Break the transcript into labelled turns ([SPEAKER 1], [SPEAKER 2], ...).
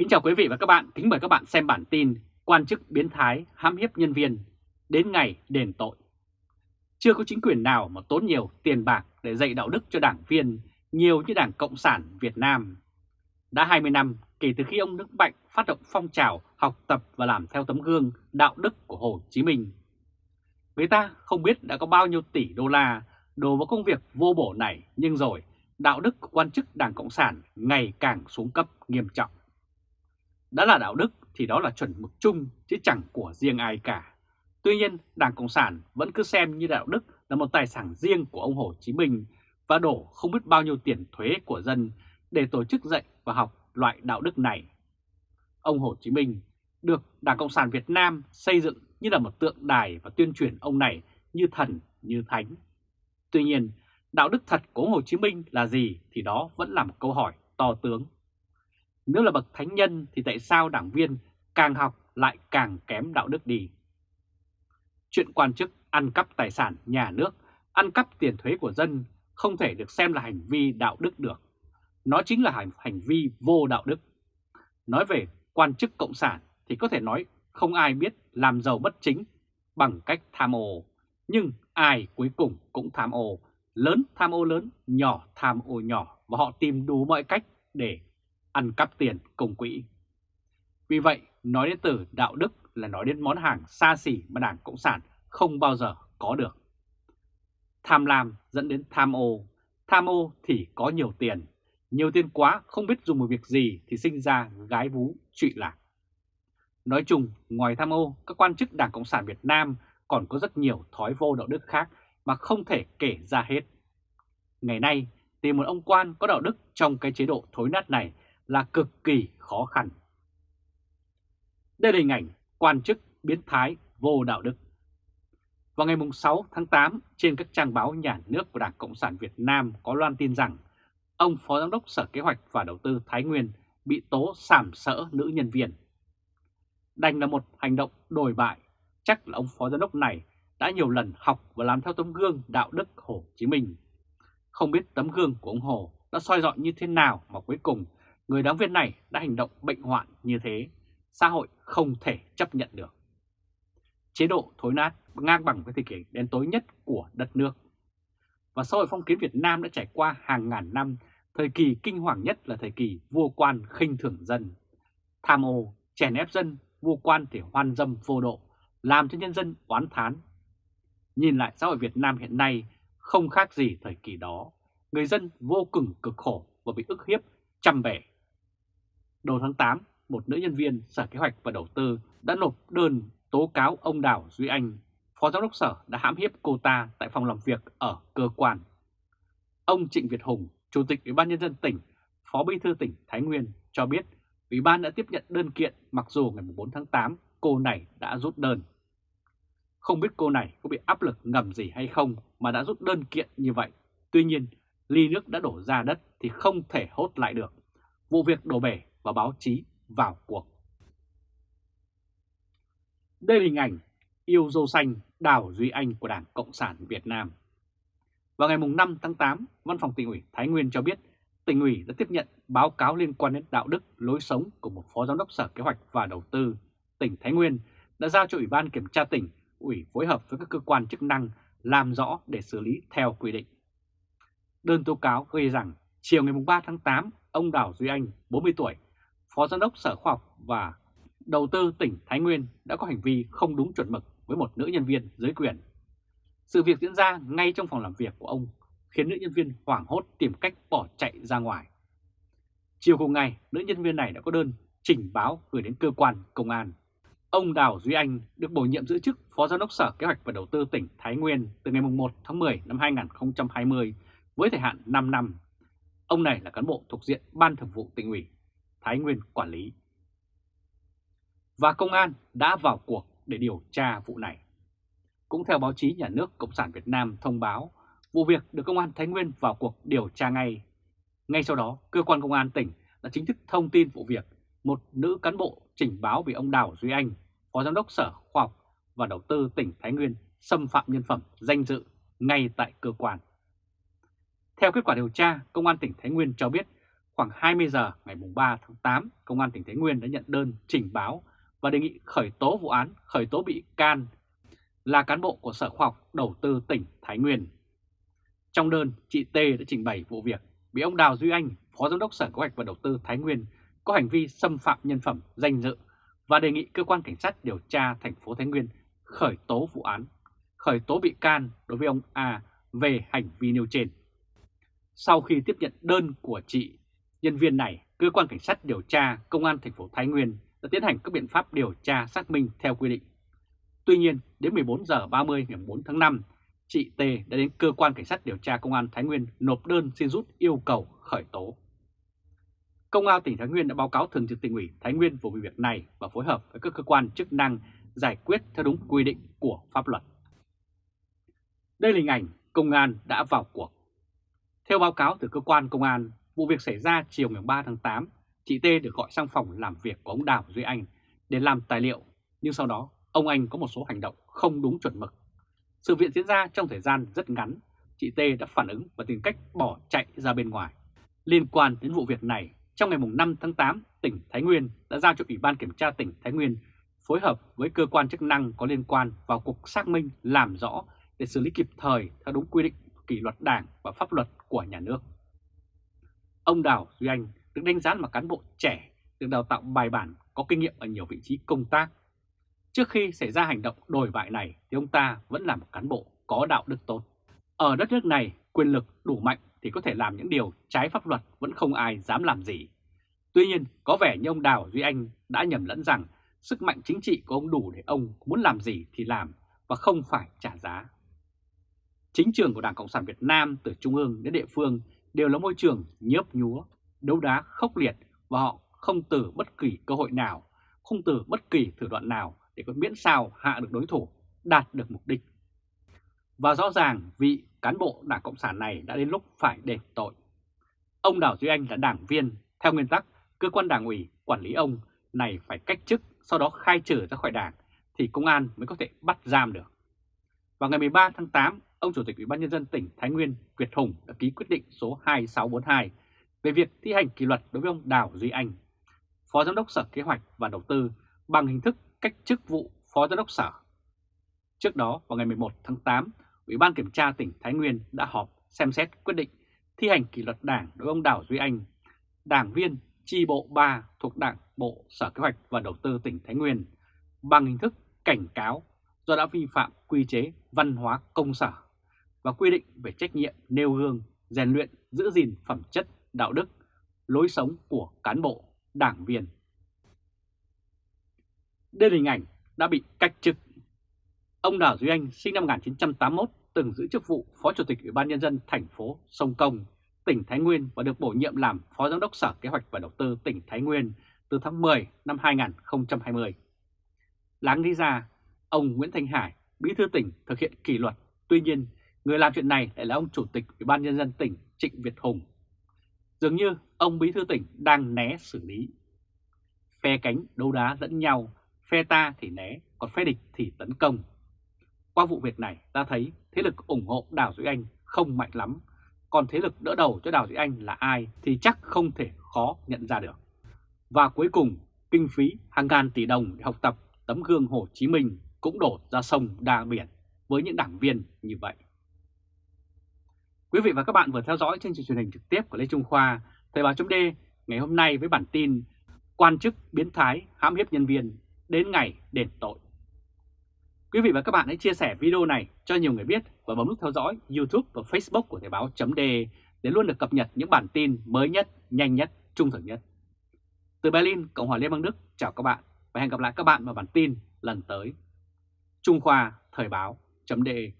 [SPEAKER 1] Kính chào quý vị và các bạn, kính mời các bạn xem bản tin quan chức biến thái hãm hiếp nhân viên đến ngày đền tội. Chưa có chính quyền nào mà tốn nhiều tiền bạc để dạy đạo đức cho đảng viên nhiều như Đảng Cộng sản Việt Nam. Đã 20 năm kể từ khi ông Đức Mạnh phát động phong trào học tập và làm theo tấm gương đạo đức của Hồ Chí Minh. Người ta không biết đã có bao nhiêu tỷ đô la đổ vào công việc vô bổ này nhưng rồi đạo đức của quan chức Đảng Cộng sản ngày càng xuống cấp nghiêm trọng. Đã là đạo đức thì đó là chuẩn mực chung chứ chẳng của riêng ai cả. Tuy nhiên, Đảng Cộng sản vẫn cứ xem như đạo đức là một tài sản riêng của ông Hồ Chí Minh và đổ không biết bao nhiêu tiền thuế của dân để tổ chức dạy và học loại đạo đức này. Ông Hồ Chí Minh được Đảng Cộng sản Việt Nam xây dựng như là một tượng đài và tuyên truyền ông này như thần, như thánh. Tuy nhiên, đạo đức thật của Hồ Chí Minh là gì thì đó vẫn là một câu hỏi to tướng. Nếu là bậc thánh nhân thì tại sao đảng viên càng học lại càng kém đạo đức đi? Chuyện quan chức ăn cắp tài sản nhà nước, ăn cắp tiền thuế của dân không thể được xem là hành vi đạo đức được. Nó chính là hành, hành vi vô đạo đức. Nói về quan chức cộng sản thì có thể nói không ai biết làm giàu bất chính bằng cách tham ô. Nhưng ai cuối cùng cũng tham ô, lớn tham ô lớn, nhỏ tham ô nhỏ và họ tìm đủ mọi cách để ăn cắp tiền công quỹ. Vì vậy, nói đến từ đạo đức là nói đến món hàng xa xỉ mà Đảng Cộng sản không bao giờ có được. Tham lam dẫn đến tham ô, tham ô thì có nhiều tiền, nhiều tiền quá không biết dùng một việc gì thì sinh ra gái vú trụy lạc. Nói chung, ngoài tham ô, các quan chức Đảng Cộng sản Việt Nam còn có rất nhiều thói vô đạo đức khác mà không thể kể ra hết. Ngày nay, tìm một ông quan có đạo đức trong cái chế độ thối nát này là cực kỳ khó khăn. Đây là hình ảnh quan chức biến thái vô đạo đức. Vào ngày 6 tháng 8, trên các trang báo nhà nước của Đảng Cộng sản Việt Nam có loan tin rằng ông Phó Giám đốc Sở Kế hoạch và Đầu tư Thái Nguyên bị tố sàm sỡ nữ nhân viên. Đành là một hành động đồi bại, chắc là ông Phó Giám đốc này đã nhiều lần học và làm theo tấm gương đạo đức Hồ Chí Minh. Không biết tấm gương của ông Hồ đã soi dọi như thế nào mà cuối cùng người đáng viên này đã hành động bệnh hoạn như thế, xã hội không thể chấp nhận được. Chế độ thối nát ngang bằng với thời kỳ đen tối nhất của đất nước. Và xã hội phong kiến Việt Nam đã trải qua hàng ngàn năm, thời kỳ kinh hoàng nhất là thời kỳ vua quan khinh thường dân. Tham ô, chèn ép dân, vua quan thì hoan dâm vô độ, làm cho nhân dân oán thán. Nhìn lại xã hội Việt Nam hiện nay không khác gì thời kỳ đó. Người dân vô cùng cực khổ và bị ức hiếp, chăm bể Đầu tháng 8, một nữ nhân viên Sở Kế hoạch và Đầu tư đã nộp đơn tố cáo ông Đào Duy Anh, Phó Giám đốc Sở đã hãm hiếp cô ta tại phòng làm việc ở cơ quan. Ông Trịnh Việt Hùng, Chủ tịch Ủy ban Nhân dân tỉnh, Phó Bí thư tỉnh Thái Nguyên cho biết Ủy ban đã tiếp nhận đơn kiện mặc dù ngày 4 tháng 8 cô này đã rút đơn. Không biết cô này có bị áp lực ngầm gì hay không mà đã rút đơn kiện như vậy. Tuy nhiên, ly nước đã đổ ra đất thì không thể hốt lại được. Vụ việc đổ bể và báo chí vào cuộc. Đây là hình ảnh yêu dâu xanh Đào Duy Anh của Đảng Cộng sản Việt Nam. Vào ngày 5 tháng 8, Văn phòng tỉnh ủy Thái Nguyên cho biết tỉnh ủy đã tiếp nhận báo cáo liên quan đến đạo đức lối sống của một phó giám đốc Sở Kế hoạch và Đầu tư tỉnh Thái Nguyên đã giao cho Ủy ban Kiểm tra tỉnh ủy phối hợp với các cơ quan chức năng làm rõ để xử lý theo quy định. Đơn tố cáo ghi rằng chiều ngày 3 tháng 8, ông Đào Duy Anh, 40 tuổi, Phó Giám đốc Sở Khoa học và Đầu tư tỉnh Thái Nguyên đã có hành vi không đúng chuẩn mực với một nữ nhân viên dưới quyền. Sự việc diễn ra ngay trong phòng làm việc của ông khiến nữ nhân viên hoảng hốt tìm cách bỏ chạy ra ngoài. Chiều cùng ngày, nữ nhân viên này đã có đơn trình báo gửi đến cơ quan công an. Ông Đào Duy Anh được bổ nhiệm giữ chức Phó Giám đốc Sở Kế hoạch và Đầu tư tỉnh Thái Nguyên từ ngày 1 tháng 10 năm 2020 với thời hạn 5 năm. Ông này là cán bộ thuộc diện Ban Thường vụ tỉnh ủy Thái Nguyên quản lý. Và công an đã vào cuộc để điều tra vụ này. Cũng theo báo chí nhà nước Cộng sản Việt Nam thông báo, vụ việc được công an Thái Nguyên vào cuộc điều tra ngay. Ngay sau đó, cơ quan công an tỉnh đã chính thức thông tin vụ việc một nữ cán bộ trình báo bị ông Đào Duy Anh, Phó Giám đốc Sở Khoa học và Đầu tư tỉnh Thái Nguyên xâm phạm nhân phẩm danh dự ngay tại cơ quan. Theo kết quả điều tra, Công an tỉnh Thái Nguyên cho biết khoảng 20 giờ ngày 3 tháng 8, Công an tỉnh Thái Nguyên đã nhận đơn trình báo và đề nghị khởi tố vụ án, khởi tố bị can là cán bộ của Sở Khoa học Đầu tư tỉnh Thái Nguyên. Trong đơn, chị T đã trình bày vụ việc bị ông Đào Duy Anh, Phó Giám đốc Sở Kế hoạch và Đầu tư Thái Nguyên có hành vi xâm phạm nhân phẩm, danh dự và đề nghị cơ quan cảnh sát điều tra thành phố Thái Nguyên khởi tố vụ án, khởi tố bị can đối với ông A về hành vi nêu trên. Sau khi tiếp nhận đơn của chị nhân viên này, cơ quan cảnh sát điều tra công an thành phố Thái Nguyên đã tiến hành các biện pháp điều tra xác minh theo quy định. Tuy nhiên, đến 14 giờ 30 ngày 4 tháng 5, chị T đã đến cơ quan cảnh sát điều tra công an Thái Nguyên nộp đơn xin rút yêu cầu khởi tố. Công an tỉnh Thái Nguyên đã báo cáo thường trực tỉnh ủy Thái Nguyên về việc này và phối hợp với các cơ quan chức năng giải quyết theo đúng quy định của pháp luật. Đây là hình ảnh công an đã vào cuộc. Theo báo cáo từ cơ quan công an, vụ việc xảy ra chiều ngày 3 tháng 8, chị T được gọi sang phòng làm việc của ông Đào Duy Anh để làm tài liệu, nhưng sau đó ông Anh có một số hành động không đúng chuẩn mực. Sự việc diễn ra trong thời gian rất ngắn, chị T đã phản ứng và tìm cách bỏ chạy ra bên ngoài. Liên quan đến vụ việc này, trong ngày 5 tháng 8, tỉnh Thái Nguyên đã giao cho Ủy ban Kiểm tra tỉnh Thái Nguyên phối hợp với cơ quan chức năng có liên quan vào cuộc xác minh làm rõ để xử lý kịp thời theo đúng quy định kỷ luật đảng và pháp luật của nhà nước. Ông Đào Duy Anh được đánh giá là cán bộ trẻ, được đào tạo bài bản, có kinh nghiệm ở nhiều vị trí công tác. Trước khi xảy ra hành động đổi bại này thì ông ta vẫn là một cán bộ có đạo đức tốt. Ở đất nước này, quyền lực đủ mạnh thì có thể làm những điều trái pháp luật vẫn không ai dám làm gì. Tuy nhiên, có vẻ như ông Đào Duy Anh đã nhầm lẫn rằng sức mạnh chính trị của ông đủ để ông muốn làm gì thì làm và không phải trả giá. Chính trường của Đảng Cộng sản Việt Nam từ trung ương đến địa phương đều là môi trường nhớp nhúa, đấu đá khốc liệt và họ không từ bất kỳ cơ hội nào, không từ bất kỳ thủ đoạn nào để có miễn sao hạ được đối thủ, đạt được mục đích. Và rõ ràng vị cán bộ Đảng Cộng sản này đã đến lúc phải đền tội. Ông Đào Duy Anh là đảng viên, theo nguyên tắc cơ quan đảng ủy quản lý ông này phải cách chức sau đó khai trừ ra khỏi đảng thì công an mới có thể bắt giam được. Vào ngày 13 tháng 8, ông Chủ tịch Ủy ban nhân dân tỉnh Thái Nguyên Việt Hùng đã ký quyết định số 2642 về việc thi hành kỷ luật đối với ông Đào Duy Anh, Phó Giám đốc Sở Kế hoạch và Đầu tư bằng hình thức cách chức vụ Phó Giám đốc Sở. Trước đó, vào ngày 11 tháng 8, Ủy ban Kiểm tra tỉnh Thái Nguyên đã họp xem xét quyết định thi hành kỷ luật đảng đối với ông Đào Duy Anh, đảng viên chi bộ 3 thuộc Đảng Bộ Sở Kế hoạch và Đầu tư tỉnh Thái Nguyên bằng hình thức cảnh cáo do đã vi phạm quy chế văn hóa công sở và quy định về trách nhiệm nêu gương, rèn luyện, giữ gìn phẩm chất, đạo đức, lối sống của cán bộ, đảng viên. Đây là hình ảnh đã bị cách chức. Ông Đào Duy Anh sinh năm 1981 từng giữ chức vụ Phó Chủ tịch Ủy ban Nhân dân thành phố Sông Công, tỉnh Thái Nguyên và được bổ nhiệm làm Phó Giám đốc Sở Kế hoạch và Đầu tư tỉnh Thái Nguyên từ tháng 10 năm 2020. Láng lý ra, ông Nguyễn Thanh Hải, bí thư tỉnh thực hiện kỷ luật, tuy nhiên người làm chuyện này lại là ông Chủ tịch Ủy ban Nhân dân tỉnh Trịnh Việt Hùng. Dường như ông bí thư tỉnh đang né xử lý. Phe cánh đấu đá lẫn nhau, phe ta thì né, còn phe địch thì tấn công. Qua vụ việc này ta thấy thế lực ủng hộ Đào Duy Anh không mạnh lắm, còn thế lực đỡ đầu cho Đào Duy Anh là ai thì chắc không thể khó nhận ra được. Và cuối cùng, kinh phí hàng ngàn tỷ đồng để học tập tấm gương Hồ Chí Minh cũng đổ ra sông đa biển với những đảng viên như vậy. Quý vị và các bạn vừa theo dõi chương trình truyền hình trực tiếp của Lê Trung Khoa, Thời báo chấm ngày hôm nay với bản tin Quan chức biến thái hãm hiếp nhân viên đến ngày đền tội. Quý vị và các bạn hãy chia sẻ video này cho nhiều người biết và bấm nút theo dõi YouTube và Facebook của Thời báo chấm để luôn được cập nhật những bản tin mới nhất, nhanh nhất, trung thực nhất. Từ Berlin, Cộng hòa Liên bang Đức, chào các bạn và hẹn gặp lại các bạn vào bản tin lần tới. Trung Khoa Thời báo.de